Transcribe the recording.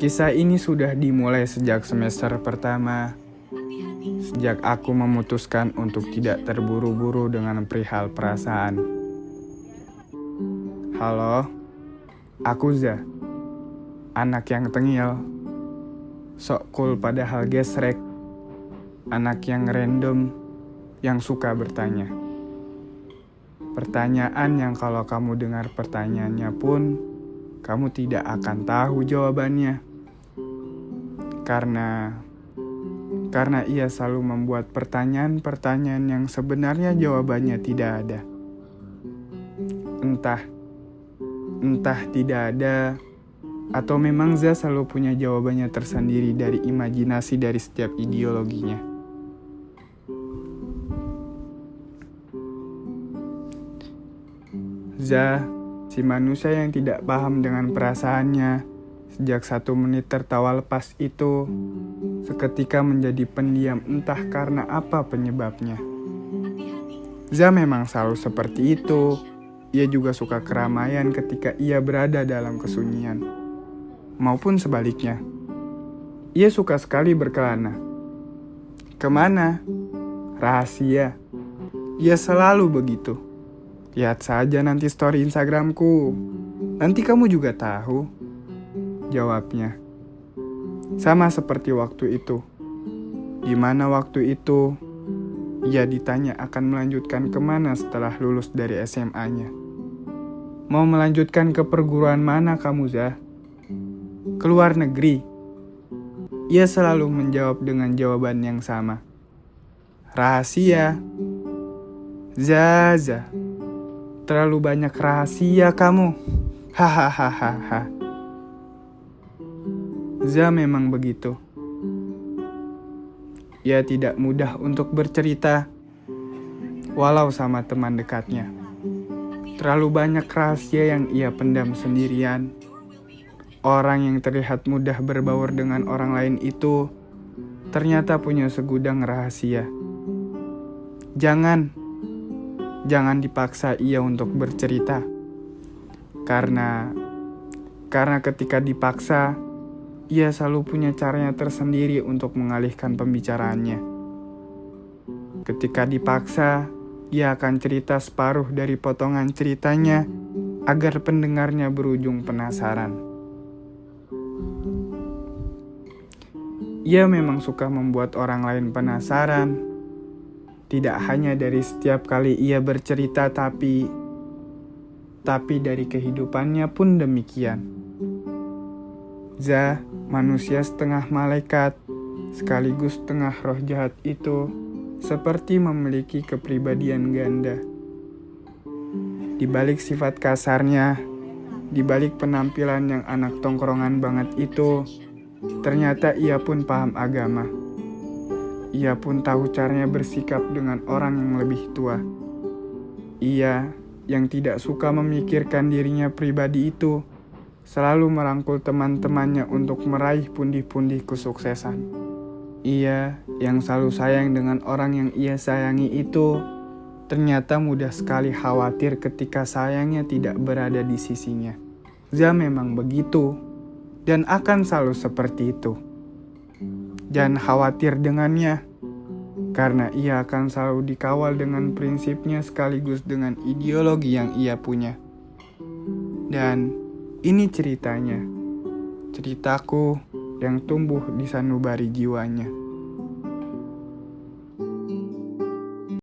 Kisah ini sudah dimulai sejak semester pertama, sejak aku memutuskan untuk tidak terburu-buru dengan perihal perasaan. Halo, aku Za, anak yang tengil, sok cool padahal gesrek, anak yang random, yang suka bertanya. Pertanyaan yang kalau kamu dengar pertanyaannya pun, kamu tidak akan tahu jawabannya karena karena ia selalu membuat pertanyaan-pertanyaan yang sebenarnya jawabannya tidak ada. Entah entah tidak ada atau memang Za selalu punya jawabannya tersendiri dari imajinasi dari setiap ideologinya. Za, si manusia yang tidak paham dengan perasaannya, Sejak satu menit tertawa lepas itu, seketika menjadi pendiam entah karena apa penyebabnya. Za memang selalu seperti itu. Ia juga suka keramaian ketika ia berada dalam kesunyian. Maupun sebaliknya. Ia suka sekali berkelana. Ke mana? Rahasia. Ia selalu begitu. Lihat saja nanti story Instagramku. Nanti kamu juga tahu. Jawabnya, sama seperti waktu itu. Di mana waktu itu, ia ditanya akan melanjutkan ke mana setelah lulus dari SMA-nya. Mau melanjutkan ke perguruan mana kamu, Zah? Keluar negeri. Ia selalu menjawab dengan jawaban yang sama. Rahasia. Zaza. Terlalu banyak rahasia kamu. Hahaha. Za memang begitu. Ia tidak mudah untuk bercerita, walau sama teman dekatnya. Terlalu banyak rahasia yang ia pendam sendirian. Orang yang terlihat mudah berbaur dengan orang lain itu ternyata punya segudang rahasia. Jangan, jangan dipaksa ia untuk bercerita, karena karena ketika dipaksa ia selalu punya caranya tersendiri untuk mengalihkan pembicaraannya. Ketika dipaksa, ia akan cerita separuh dari potongan ceritanya agar pendengarnya berujung penasaran. Ia memang suka membuat orang lain penasaran. Tidak hanya dari setiap kali ia bercerita tapi tapi dari kehidupannya pun demikian. Za manusia setengah malaikat, sekaligus setengah roh jahat itu, seperti memiliki kepribadian ganda. Di balik sifat kasarnya, di balik penampilan yang anak tongkrongan banget itu, ternyata ia pun paham agama. Ia pun tahu caranya bersikap dengan orang yang lebih tua. Ia yang tidak suka memikirkan dirinya pribadi itu, selalu merangkul teman-temannya untuk meraih pundi-pundi kesuksesan. Ia yang selalu sayang dengan orang yang ia sayangi itu ternyata mudah sekali khawatir ketika sayangnya tidak berada di sisinya. Za memang begitu dan akan selalu seperti itu. Jangan khawatir dengannya, karena ia akan selalu dikawal dengan prinsipnya sekaligus dengan ideologi yang ia punya. Dan ini ceritanya, ceritaku yang tumbuh di sanubari jiwanya.